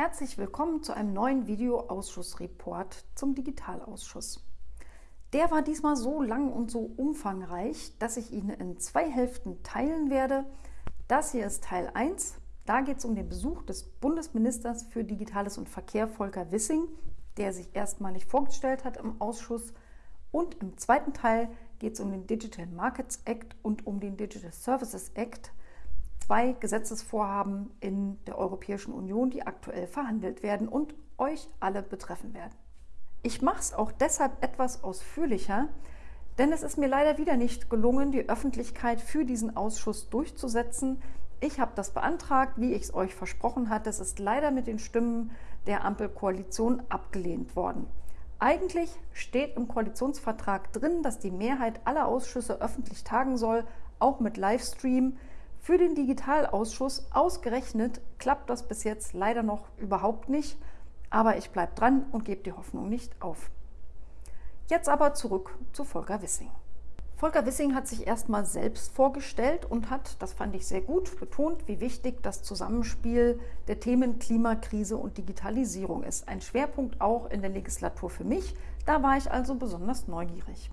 Herzlich willkommen zu einem neuen Videoausschussreport zum Digitalausschuss. Der war diesmal so lang und so umfangreich, dass ich ihn in zwei Hälften teilen werde. Das hier ist Teil 1. Da geht es um den Besuch des Bundesministers für Digitales und Verkehr, Volker Wissing, der sich erstmalig vorgestellt hat im Ausschuss. Und im zweiten Teil geht es um den Digital Markets Act und um den Digital Services Act zwei Gesetzesvorhaben in der Europäischen Union, die aktuell verhandelt werden und euch alle betreffen werden. Ich mache es auch deshalb etwas ausführlicher, denn es ist mir leider wieder nicht gelungen, die Öffentlichkeit für diesen Ausschuss durchzusetzen. Ich habe das beantragt, wie ich es euch versprochen hatte. Es ist leider mit den Stimmen der Ampelkoalition abgelehnt worden. Eigentlich steht im Koalitionsvertrag drin, dass die Mehrheit aller Ausschüsse öffentlich tagen soll, auch mit Livestream. Für den Digitalausschuss ausgerechnet klappt das bis jetzt leider noch überhaupt nicht, aber ich bleibe dran und gebe die Hoffnung nicht auf. Jetzt aber zurück zu Volker Wissing. Volker Wissing hat sich erstmal selbst vorgestellt und hat, das fand ich sehr gut, betont, wie wichtig das Zusammenspiel der Themen Klimakrise und Digitalisierung ist. Ein Schwerpunkt auch in der Legislatur für mich. Da war ich also besonders neugierig.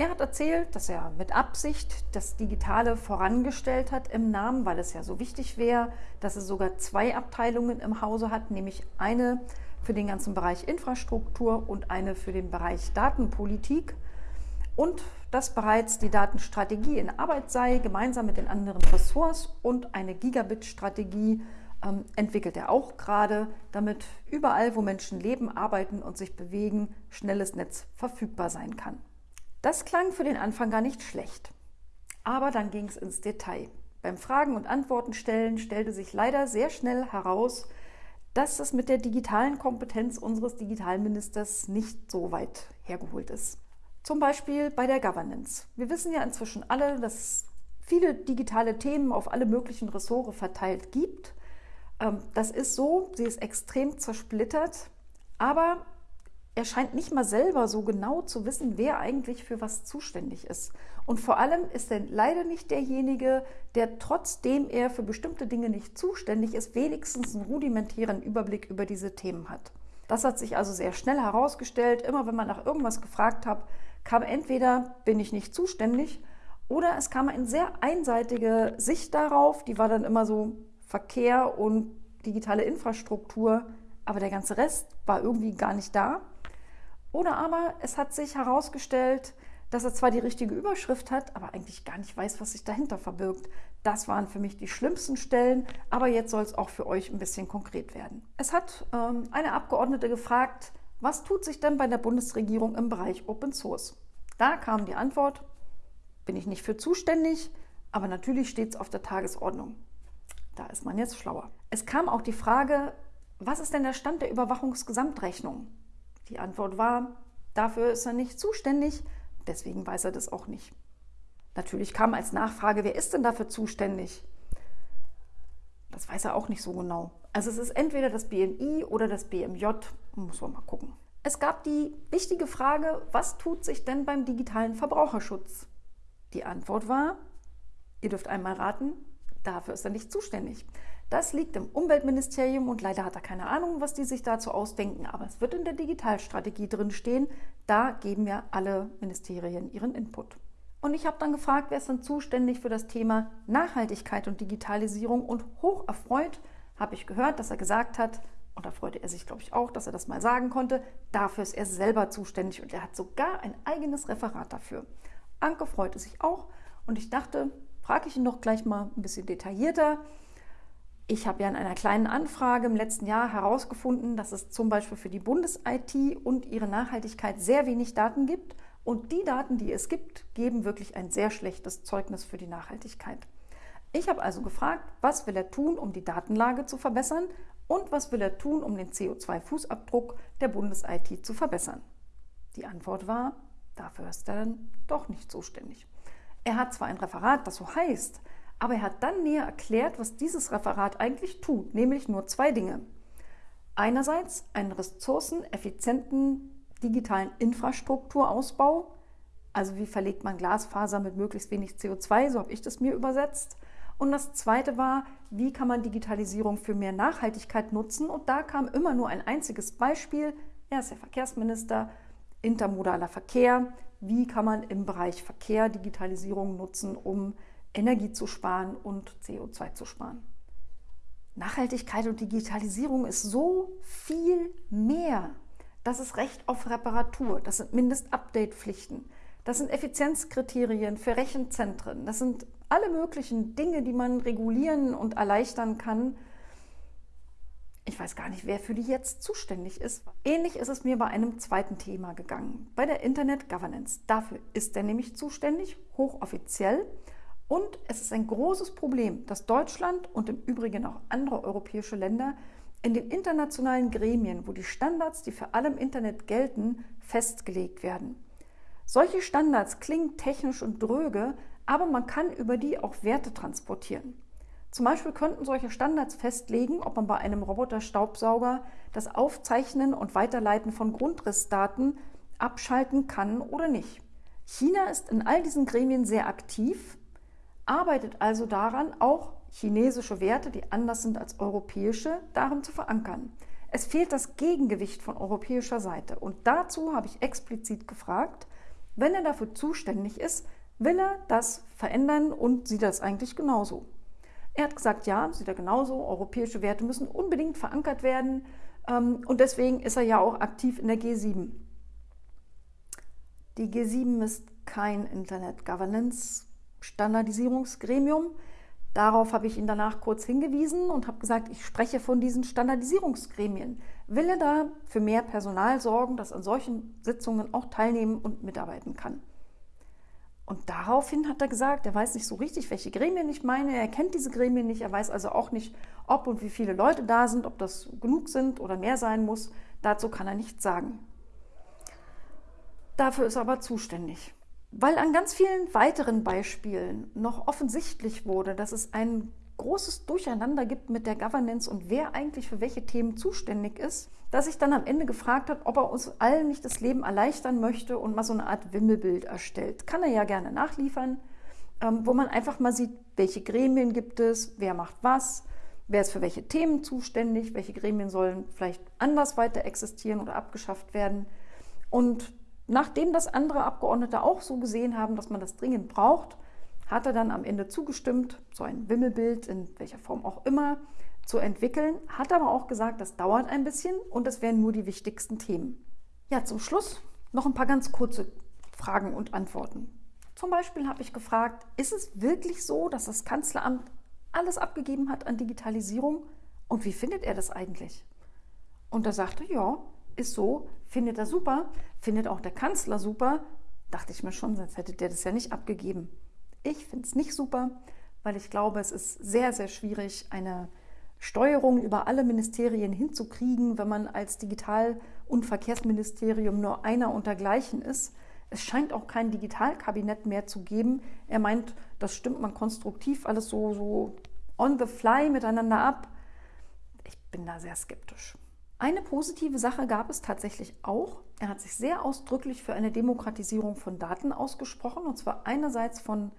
Er hat erzählt, dass er mit Absicht das Digitale vorangestellt hat im Namen, weil es ja so wichtig wäre, dass er sogar zwei Abteilungen im Hause hat, nämlich eine für den ganzen Bereich Infrastruktur und eine für den Bereich Datenpolitik. Und dass bereits die Datenstrategie in Arbeit sei, gemeinsam mit den anderen Ressorts und eine Gigabit-Strategie ähm, entwickelt er auch gerade, damit überall, wo Menschen leben, arbeiten und sich bewegen, schnelles Netz verfügbar sein kann. Das klang für den Anfang gar nicht schlecht. Aber dann ging es ins Detail. Beim Fragen und Antworten stellen stellte sich leider sehr schnell heraus, dass es mit der digitalen Kompetenz unseres Digitalministers nicht so weit hergeholt ist. Zum Beispiel bei der Governance. Wir wissen ja inzwischen alle, dass viele digitale Themen auf alle möglichen Ressorts verteilt gibt. Ähm, das ist so, sie ist extrem zersplittert, aber er scheint nicht mal selber so genau zu wissen, wer eigentlich für was zuständig ist. Und vor allem ist er leider nicht derjenige, der trotzdem er für bestimmte Dinge nicht zuständig ist, wenigstens einen rudimentären Überblick über diese Themen hat. Das hat sich also sehr schnell herausgestellt. Immer wenn man nach irgendwas gefragt hat, kam entweder bin ich nicht zuständig oder es kam eine sehr einseitige Sicht darauf. Die war dann immer so Verkehr und digitale Infrastruktur, aber der ganze Rest war irgendwie gar nicht da. Oder aber es hat sich herausgestellt, dass er zwar die richtige Überschrift hat, aber eigentlich gar nicht weiß, was sich dahinter verbirgt. Das waren für mich die schlimmsten Stellen, aber jetzt soll es auch für euch ein bisschen konkret werden. Es hat ähm, eine Abgeordnete gefragt, was tut sich denn bei der Bundesregierung im Bereich Open Source? Da kam die Antwort, bin ich nicht für zuständig, aber natürlich steht es auf der Tagesordnung. Da ist man jetzt schlauer. Es kam auch die Frage, was ist denn der Stand der Überwachungsgesamtrechnung? Die Antwort war, dafür ist er nicht zuständig, deswegen weiß er das auch nicht. Natürlich kam als Nachfrage, wer ist denn dafür zuständig? Das weiß er auch nicht so genau. Also es ist entweder das BMI oder das BMJ, muss man mal gucken. Es gab die wichtige Frage, was tut sich denn beim digitalen Verbraucherschutz? Die Antwort war, ihr dürft einmal raten, dafür ist er nicht zuständig. Das liegt im Umweltministerium und leider hat er keine Ahnung, was die sich dazu ausdenken, aber es wird in der Digitalstrategie drin stehen. Da geben ja alle Ministerien ihren Input. Und ich habe dann gefragt, wer ist denn zuständig für das Thema Nachhaltigkeit und Digitalisierung und hoch erfreut habe ich gehört, dass er gesagt hat, und da freute er sich, glaube ich, auch, dass er das mal sagen konnte, dafür ist er selber zuständig und er hat sogar ein eigenes Referat dafür. Anke freute sich auch und ich dachte, frage ich ihn doch gleich mal ein bisschen detaillierter. Ich habe ja in einer kleinen Anfrage im letzten Jahr herausgefunden, dass es zum Beispiel für die Bundes-IT und ihre Nachhaltigkeit sehr wenig Daten gibt. Und die Daten, die es gibt, geben wirklich ein sehr schlechtes Zeugnis für die Nachhaltigkeit. Ich habe also gefragt, was will er tun, um die Datenlage zu verbessern und was will er tun, um den CO2-Fußabdruck der Bundes-IT zu verbessern. Die Antwort war, dafür ist er dann doch nicht zuständig. Er hat zwar ein Referat, das so heißt, aber er hat dann näher erklärt, was dieses Referat eigentlich tut, nämlich nur zwei Dinge. Einerseits einen ressourceneffizienten digitalen Infrastrukturausbau, also wie verlegt man Glasfaser mit möglichst wenig CO2, so habe ich das mir übersetzt. Und das zweite war, wie kann man Digitalisierung für mehr Nachhaltigkeit nutzen? Und da kam immer nur ein einziges Beispiel. Er ist der Verkehrsminister, intermodaler Verkehr. Wie kann man im Bereich Verkehr Digitalisierung nutzen, um Energie zu sparen und CO2 zu sparen? Nachhaltigkeit und Digitalisierung ist so viel mehr. Das ist Recht auf Reparatur, das sind Mindest-Update-Pflichten, das sind Effizienzkriterien für Rechenzentren, das sind alle möglichen Dinge, die man regulieren und erleichtern kann. Ich weiß gar nicht, wer für die jetzt zuständig ist. Ähnlich ist es mir bei einem zweiten Thema gegangen, bei der Internet Governance. Dafür ist er nämlich zuständig, hochoffiziell. Und es ist ein großes Problem, dass Deutschland und im Übrigen auch andere europäische Länder in den internationalen Gremien, wo die Standards, die für alle im Internet gelten, festgelegt werden. Solche Standards klingen technisch und dröge, aber man kann über die auch Werte transportieren. Zum Beispiel könnten solche Standards festlegen, ob man bei einem Roboter-Staubsauger das Aufzeichnen und Weiterleiten von Grundrissdaten abschalten kann oder nicht. China ist in all diesen Gremien sehr aktiv arbeitet also daran, auch chinesische Werte, die anders sind als europäische, darin zu verankern. Es fehlt das Gegengewicht von europäischer Seite. Und dazu habe ich explizit gefragt, wenn er dafür zuständig ist, will er das verändern und sieht das eigentlich genauso? Er hat gesagt, ja, sieht er genauso. Europäische Werte müssen unbedingt verankert werden. Ähm, und deswegen ist er ja auch aktiv in der G7. Die G7 ist kein Internet Governance Standardisierungsgremium. Darauf habe ich ihn danach kurz hingewiesen und habe gesagt, ich spreche von diesen Standardisierungsgremien. Will er da für mehr Personal sorgen, das an solchen Sitzungen auch teilnehmen und mitarbeiten kann? Und daraufhin hat er gesagt, er weiß nicht so richtig, welche Gremien ich meine. Er kennt diese Gremien nicht. Er weiß also auch nicht, ob und wie viele Leute da sind, ob das genug sind oder mehr sein muss. Dazu kann er nichts sagen. Dafür ist er aber zuständig. Weil an ganz vielen weiteren Beispielen noch offensichtlich wurde, dass es ein großes Durcheinander gibt mit der Governance und wer eigentlich für welche Themen zuständig ist, dass ich dann am Ende gefragt habe, ob er uns allen nicht das Leben erleichtern möchte und mal so eine Art Wimmelbild erstellt. Kann er ja gerne nachliefern, ähm, wo man einfach mal sieht, welche Gremien gibt es, wer macht was, wer ist für welche Themen zuständig, welche Gremien sollen vielleicht anders weiter existieren oder abgeschafft werden. Und Nachdem das andere Abgeordnete auch so gesehen haben, dass man das dringend braucht, hat er dann am Ende zugestimmt, so ein Wimmelbild in welcher Form auch immer zu entwickeln, hat aber auch gesagt, das dauert ein bisschen und es wären nur die wichtigsten Themen. Ja, zum Schluss noch ein paar ganz kurze Fragen und Antworten. Zum Beispiel habe ich gefragt, ist es wirklich so, dass das Kanzleramt alles abgegeben hat an Digitalisierung und wie findet er das eigentlich? Und er sagte, ja, ist so, findet er super, findet auch der Kanzler super. Dachte ich mir schon, sonst hätte der das ja nicht abgegeben. Ich finde es nicht super, weil ich glaube, es ist sehr, sehr schwierig, eine Steuerung über alle Ministerien hinzukriegen, wenn man als Digital- und Verkehrsministerium nur einer untergleichen ist. Es scheint auch kein Digitalkabinett mehr zu geben. Er meint, das stimmt man konstruktiv alles so, so on the fly miteinander ab. Ich bin da sehr skeptisch. Eine positive Sache gab es tatsächlich auch. Er hat sich sehr ausdrücklich für eine Demokratisierung von Daten ausgesprochen, und zwar einerseits von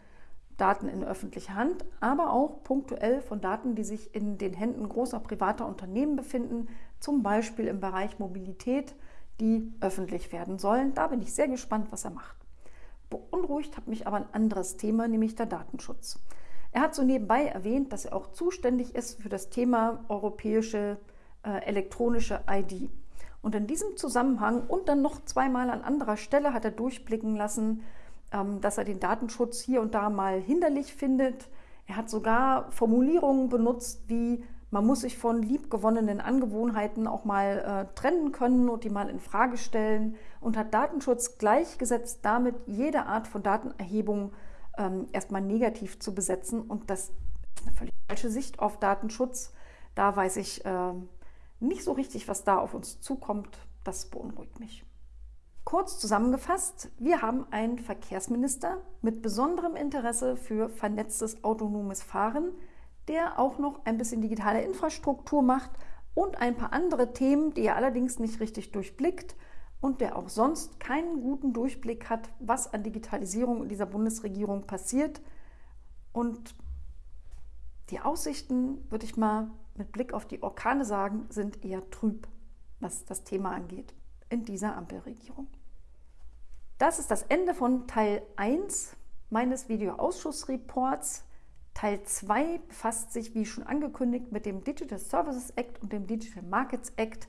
Daten in öffentlicher Hand, aber auch punktuell von Daten, die sich in den Händen großer privater Unternehmen befinden, zum Beispiel im Bereich Mobilität, die öffentlich werden sollen. Da bin ich sehr gespannt, was er macht. Beunruhigt hat mich aber ein anderes Thema, nämlich der Datenschutz. Er hat so nebenbei erwähnt, dass er auch zuständig ist für das Thema europäische äh, elektronische ID. Und in diesem Zusammenhang und dann noch zweimal an anderer Stelle hat er durchblicken lassen, ähm, dass er den Datenschutz hier und da mal hinderlich findet. Er hat sogar Formulierungen benutzt wie man muss sich von liebgewonnenen Angewohnheiten auch mal äh, trennen können und die mal in Frage stellen und hat Datenschutz gleichgesetzt damit, jede Art von Datenerhebung ähm, erstmal negativ zu besetzen. Und das ist eine völlig falsche Sicht auf Datenschutz. Da weiß ich, äh, nicht so richtig, was da auf uns zukommt. Das beunruhigt mich. Kurz zusammengefasst, wir haben einen Verkehrsminister mit besonderem Interesse für vernetztes autonomes Fahren, der auch noch ein bisschen digitale Infrastruktur macht und ein paar andere Themen, die er allerdings nicht richtig durchblickt und der auch sonst keinen guten Durchblick hat, was an Digitalisierung in dieser Bundesregierung passiert. Und Die Aussichten, würde ich mal mit Blick auf die Orkane sagen, sind eher trüb, was das Thema angeht, in dieser Ampelregierung. Das ist das Ende von Teil 1 meines Videoausschussreports. Teil 2 befasst sich, wie schon angekündigt, mit dem Digital Services Act und dem Digital Markets Act.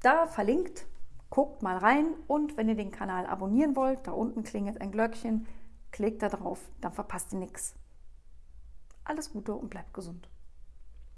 Da verlinkt, guckt mal rein und wenn ihr den Kanal abonnieren wollt, da unten klingelt ein Glöckchen, klickt da drauf, dann verpasst ihr nichts. Alles Gute und bleibt gesund.